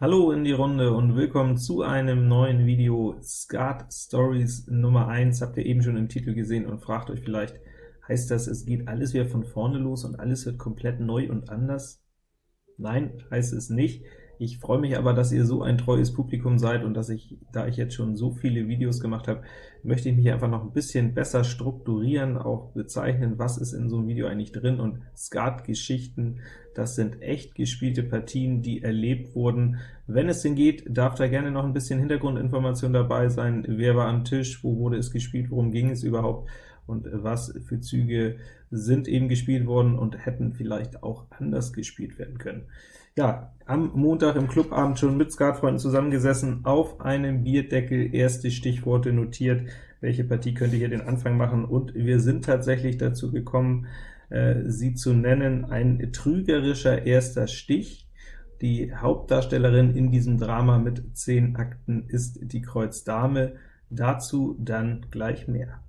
Hallo in die Runde und willkommen zu einem neuen Video Skat Stories Nummer 1. Habt ihr eben schon im Titel gesehen und fragt euch vielleicht, heißt das, es geht alles wieder von vorne los und alles wird komplett neu und anders? Nein, heißt es nicht. Ich freue mich aber, dass ihr so ein treues Publikum seid und dass ich, da ich jetzt schon so viele Videos gemacht habe, möchte ich mich einfach noch ein bisschen besser strukturieren, auch bezeichnen, was ist in so einem Video eigentlich drin, und Skat-Geschichten, das sind echt gespielte Partien, die erlebt wurden. Wenn es denn geht, darf da gerne noch ein bisschen Hintergrundinformation dabei sein, wer war am Tisch, wo wurde es gespielt, worum ging es überhaupt, und was für Züge sind eben gespielt worden und hätten vielleicht auch anders gespielt werden können. Ja, am Montag im Clubabend schon mit Skatfreunden zusammengesessen, auf einem Bierdeckel erste Stichworte notiert, welche Partie könnte hier den Anfang machen, und wir sind tatsächlich dazu gekommen, sie zu nennen, ein trügerischer erster Stich. Die Hauptdarstellerin in diesem Drama mit zehn Akten ist die Kreuz Dame, dazu dann gleich mehr.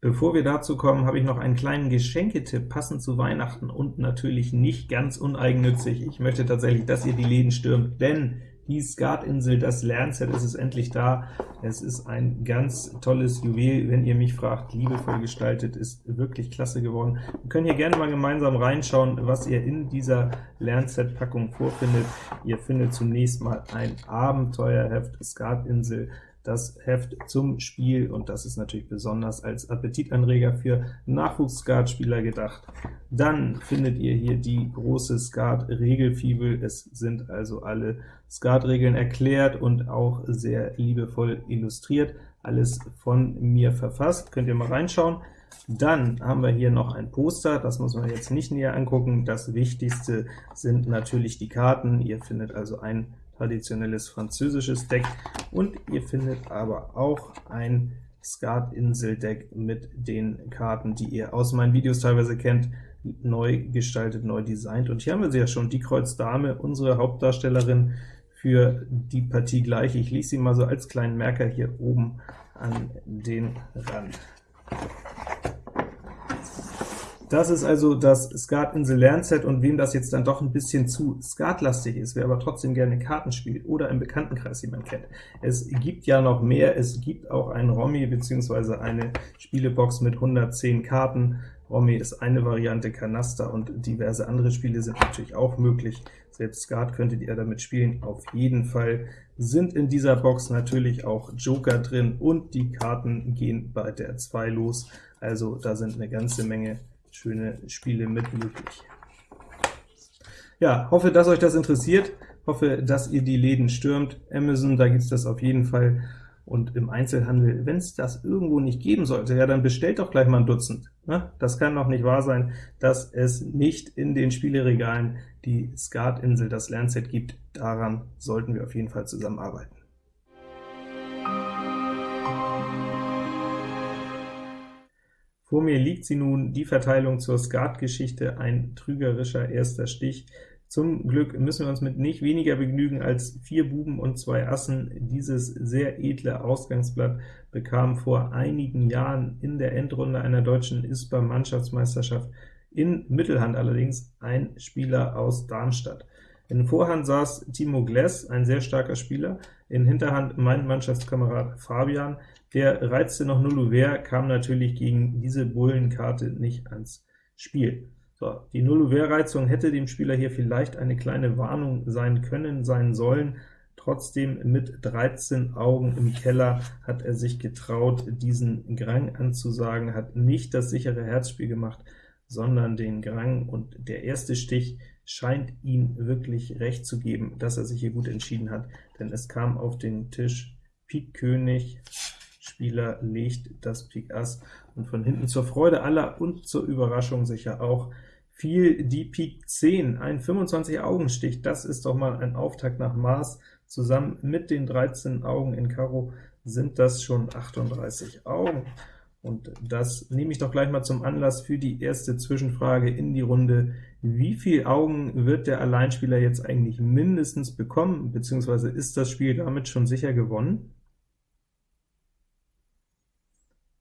Bevor wir dazu kommen, habe ich noch einen kleinen Geschenketipp, passend zu Weihnachten und natürlich nicht ganz uneigennützig. Ich möchte tatsächlich, dass ihr die Läden stürmt, denn die Skatinsel, das Lernset, es ist endlich da. Es ist ein ganz tolles Juwel, wenn ihr mich fragt, liebevoll gestaltet, ist wirklich klasse geworden. Wir können hier gerne mal gemeinsam reinschauen, was ihr in dieser Lernset-Packung vorfindet. Ihr findet zunächst mal ein Abenteuerheft Skatinsel, das Heft zum Spiel, und das ist natürlich besonders als Appetitanreger für Nachwuchs-Skat-Spieler gedacht. Dann findet ihr hier die große Skat-Regelfibel. Es sind also alle Skat-Regeln erklärt und auch sehr liebevoll illustriert. Alles von mir verfasst, könnt ihr mal reinschauen. Dann haben wir hier noch ein Poster, das muss man jetzt nicht näher angucken. Das Wichtigste sind natürlich die Karten. Ihr findet also ein traditionelles französisches Deck, und ihr findet aber auch ein Skat-Insel-Deck mit den Karten, die ihr aus meinen Videos teilweise kennt, neu gestaltet, neu designt. Und hier haben wir sie ja schon, die Kreuz Dame, unsere Hauptdarstellerin für die Partie gleich. Ich lege sie mal so als kleinen Merker hier oben an den Rand. Das ist also das Skatinsel Lernset, und wem das jetzt dann doch ein bisschen zu skatlastig ist, wer aber trotzdem gerne Karten spielt oder im Bekanntenkreis jemand kennt. Es gibt ja noch mehr, es gibt auch ein Romy bzw. eine Spielebox mit 110 Karten. Romy ist eine Variante, Kanaster und diverse andere Spiele sind natürlich auch möglich. Selbst Skat könntet ihr damit spielen. Auf jeden Fall sind in dieser Box natürlich auch Joker drin, und die Karten gehen bei der 2 los. Also da sind eine ganze Menge schöne Spiele mit möglich. Ja, hoffe, dass euch das interessiert, hoffe, dass ihr die Läden stürmt. Amazon, da gibt es das auf jeden Fall, und im Einzelhandel, wenn es das irgendwo nicht geben sollte, ja, dann bestellt doch gleich mal ein Dutzend. Ne? Das kann doch nicht wahr sein, dass es nicht in den Spieleregalen die Skatinsel, das Lernset gibt. Daran sollten wir auf jeden Fall zusammenarbeiten. Vor mir liegt sie nun, die Verteilung zur Skat-Geschichte, ein trügerischer erster Stich. Zum Glück müssen wir uns mit nicht weniger begnügen als vier Buben und zwei Assen. Dieses sehr edle Ausgangsblatt bekam vor einigen Jahren in der Endrunde einer deutschen ISPA-Mannschaftsmeisterschaft in Mittelhand allerdings ein Spieler aus Darmstadt. In Vorhand saß Timo Gless, ein sehr starker Spieler, in Hinterhand mein Mannschaftskamerad Fabian, der reizte noch Nulluver, kam natürlich gegen diese Bullenkarte nicht ans Spiel. So, die Nulluver-Reizung hätte dem Spieler hier vielleicht eine kleine Warnung sein können, sein sollen, Trotzdem mit 13 Augen im Keller hat er sich getraut, diesen Grang anzusagen, hat nicht das sichere Herzspiel gemacht, sondern den Grang, und der erste Stich scheint ihm wirklich recht zu geben, dass er sich hier gut entschieden hat, denn es kam auf den Tisch Pik König, Spieler legt das Pik Ass, und von hinten zur Freude aller und zur Überraschung sicher auch fiel die Pik 10, ein 25-Augen-Stich, das ist doch mal ein Auftakt nach Maß, zusammen mit den 13 Augen in Karo sind das schon 38 Augen. Und das nehme ich doch gleich mal zum Anlass für die erste Zwischenfrage in die Runde. Wie viele Augen wird der Alleinspieler jetzt eigentlich mindestens bekommen, beziehungsweise ist das Spiel damit schon sicher gewonnen?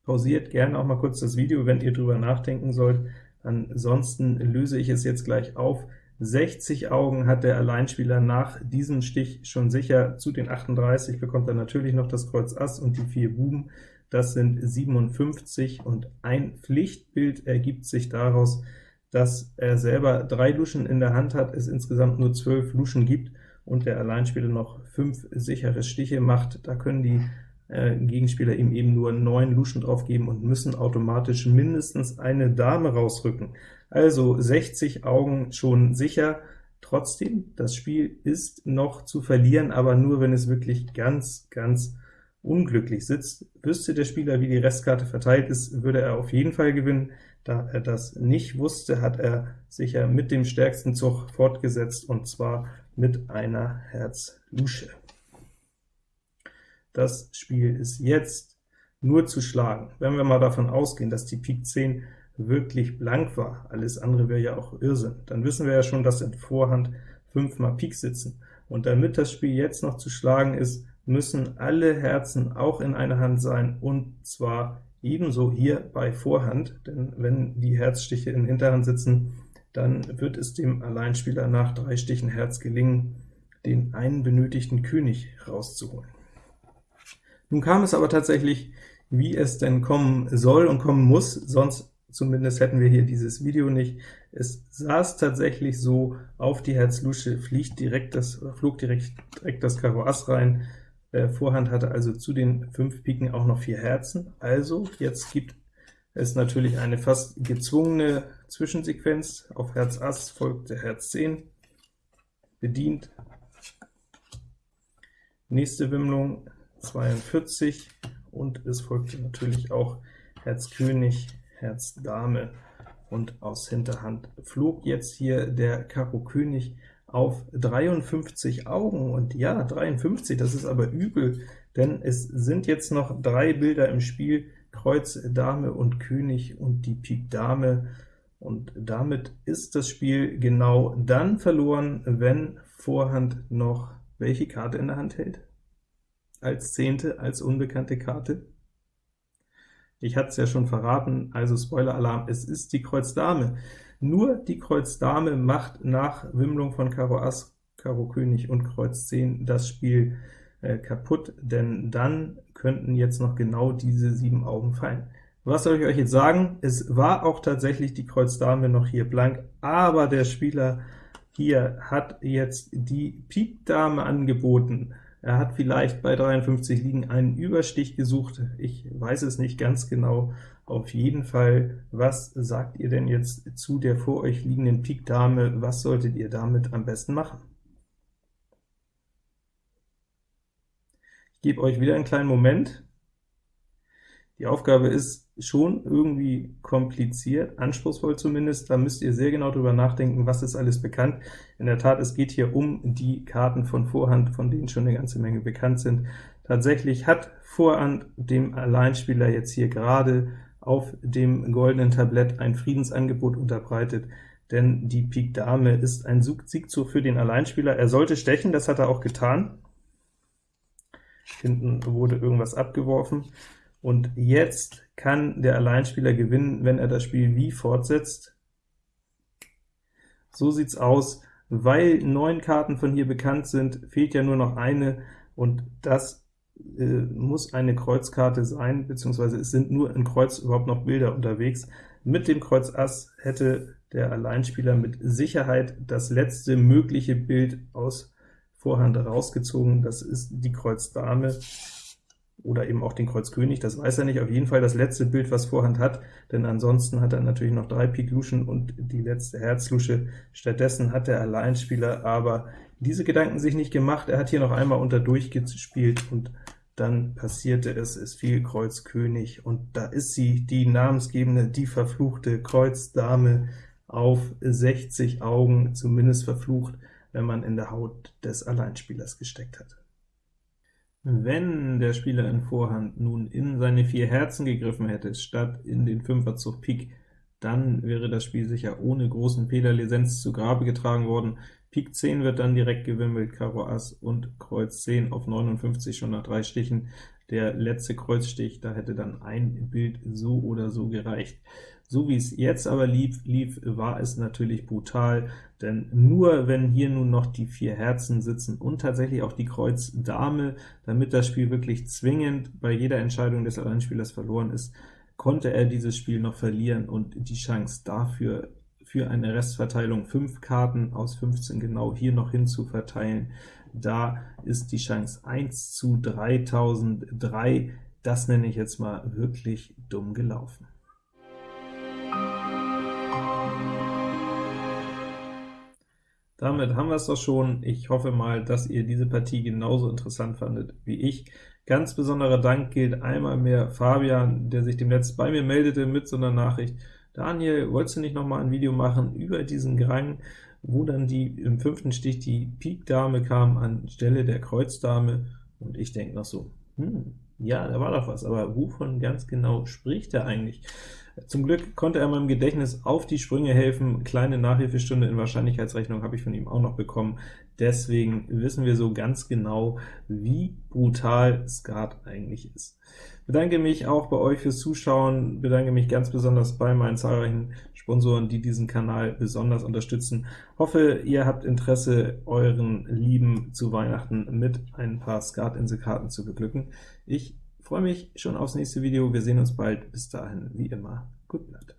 Pausiert gerne auch mal kurz das Video, wenn ihr drüber nachdenken sollt. Ansonsten löse ich es jetzt gleich auf. 60 Augen hat der Alleinspieler nach diesem Stich schon sicher. Zu den 38 bekommt er natürlich noch das Kreuz Ass und die vier Buben. Das sind 57, und ein Pflichtbild ergibt sich daraus, dass er selber drei Luschen in der Hand hat, es insgesamt nur 12 Luschen gibt, und der Alleinspieler noch fünf sichere Stiche macht. Da können die äh, Gegenspieler ihm eben nur neun Luschen drauf geben und müssen automatisch mindestens eine Dame rausrücken. Also 60 Augen schon sicher. Trotzdem, das Spiel ist noch zu verlieren, aber nur, wenn es wirklich ganz, ganz unglücklich sitzt. Wüsste der Spieler, wie die Restkarte verteilt ist, würde er auf jeden Fall gewinnen. Da er das nicht wusste, hat er sicher mit dem stärksten Zug fortgesetzt, und zwar mit einer Herz-Lusche. Das Spiel ist jetzt nur zu schlagen. Wenn wir mal davon ausgehen, dass die Pik 10 wirklich blank war, alles andere wäre ja auch Irrsinn, dann wissen wir ja schon, dass in Vorhand fünfmal Pik sitzen. Und damit das Spiel jetzt noch zu schlagen ist, müssen alle Herzen auch in einer Hand sein, und zwar ebenso hier bei Vorhand, denn wenn die Herzstiche in Hinterhand sitzen, dann wird es dem Alleinspieler nach drei Stichen Herz gelingen, den einen benötigten König rauszuholen. Nun kam es aber tatsächlich, wie es denn kommen soll und kommen muss, sonst zumindest hätten wir hier dieses Video nicht. Es saß tatsächlich so, auf die Herz-Lusche fliegt direkt das, flog direkt, direkt das Karo Ass rein, äh, Vorhand hatte also zu den fünf Piken auch noch vier Herzen, also jetzt gibt es natürlich eine fast gezwungene Zwischensequenz. Auf Herz Ass folgte Herz 10, bedient. Nächste Wimmlung 42, und es folgte natürlich auch Herz König, Herz Dame, und aus Hinterhand flog jetzt hier der Karo König auf 53 Augen, und ja, 53, das ist aber übel, denn es sind jetzt noch drei Bilder im Spiel, Kreuz, Dame und König und die Pik Dame, und damit ist das Spiel genau dann verloren, wenn Vorhand noch welche Karte in der Hand hält? Als zehnte, als unbekannte Karte? Ich hatte es ja schon verraten, also Spoiler-Alarm, es ist die Kreuz Dame. Nur die Kreuz Dame macht nach Wimmlung von Karo Ass, Karo König und Kreuz 10 das Spiel äh, kaputt, denn dann könnten jetzt noch genau diese sieben Augen fallen. Was soll ich euch jetzt sagen? Es war auch tatsächlich die Kreuz Dame noch hier blank, aber der Spieler hier hat jetzt die Pik Dame angeboten. Er hat vielleicht bei 53 Liegen einen Überstich gesucht, ich weiß es nicht ganz genau. Auf jeden Fall, was sagt ihr denn jetzt zu der vor euch liegenden Pik Dame? Was solltet ihr damit am besten machen? Ich gebe euch wieder einen kleinen Moment. Die Aufgabe ist schon irgendwie kompliziert, anspruchsvoll zumindest, da müsst ihr sehr genau drüber nachdenken, was ist alles bekannt. In der Tat, es geht hier um die Karten von Vorhand, von denen schon eine ganze Menge bekannt sind. Tatsächlich hat Vorhand dem Alleinspieler jetzt hier gerade auf dem goldenen Tablett ein Friedensangebot unterbreitet, denn die Pik Dame ist ein Siegzug für den Alleinspieler. Er sollte stechen, das hat er auch getan. Hinten wurde irgendwas abgeworfen. Und jetzt kann der Alleinspieler gewinnen, wenn er das Spiel wie fortsetzt. So sieht's aus. Weil neun Karten von hier bekannt sind, fehlt ja nur noch eine, und das äh, muss eine Kreuzkarte sein, beziehungsweise es sind nur in Kreuz überhaupt noch Bilder unterwegs. Mit dem Kreuz Ass hätte der Alleinspieler mit Sicherheit das letzte mögliche Bild aus Vorhand rausgezogen, das ist die Kreuz Dame oder eben auch den Kreuz König, das weiß er nicht, auf jeden Fall das letzte Bild, was Vorhand hat, denn ansonsten hat er natürlich noch drei Pik Luschen und die letzte Herz-Lusche. Stattdessen hat der Alleinspieler aber diese Gedanken sich nicht gemacht, er hat hier noch einmal unter durchgespielt, und dann passierte es, es fiel Kreuz König, und da ist sie, die namensgebende, die verfluchte Kreuz Dame auf 60 Augen, zumindest verflucht, wenn man in der Haut des Alleinspielers gesteckt hat. Wenn der Spieler in Vorhand nun in seine vier Herzen gegriffen hätte, statt in den Fünferzug Pik, dann wäre das Spiel sicher ohne großen Fehlerlizenz zu Grabe getragen worden. Pik 10 wird dann direkt gewimmelt, Karo Ass und Kreuz 10 auf 59 schon nach drei Stichen. Der letzte Kreuzstich, da hätte dann ein Bild so oder so gereicht. So wie es jetzt aber lief, lief, war es natürlich brutal, denn nur wenn hier nun noch die vier Herzen sitzen und tatsächlich auch die Kreuz Dame, damit das Spiel wirklich zwingend bei jeder Entscheidung des Alleinspielers verloren ist, konnte er dieses Spiel noch verlieren und die Chance dafür für eine Restverteilung 5 Karten aus 15 genau hier noch hin zu verteilen, da ist die Chance 1 zu 3003, das nenne ich jetzt mal wirklich dumm gelaufen. Damit haben wir es doch schon. Ich hoffe mal, dass ihr diese Partie genauso interessant fandet wie ich. Ganz besonderer Dank gilt einmal mehr Fabian, der sich demnächst bei mir meldete mit so einer Nachricht. Daniel, wolltest du nicht noch mal ein Video machen über diesen Grang, wo dann die im fünften Stich die Pik Dame kam anstelle der Kreuz Dame? Und ich denke noch so, hm, ja, da war doch was, aber wovon ganz genau spricht er eigentlich? Zum Glück konnte er meinem Gedächtnis auf die Sprünge helfen. Kleine Nachhilfestunde in Wahrscheinlichkeitsrechnung habe ich von ihm auch noch bekommen. Deswegen wissen wir so ganz genau, wie brutal Skat eigentlich ist. Bedanke mich auch bei euch fürs Zuschauen, bedanke mich ganz besonders bei meinen zahlreichen Sponsoren, die diesen Kanal besonders unterstützen. Hoffe, ihr habt Interesse, euren Lieben zu Weihnachten mit ein paar Skat-Inselkarten zu beglücken. Ich freue mich schon aufs nächste Video. Wir sehen uns bald. Bis dahin, wie immer, Good Night.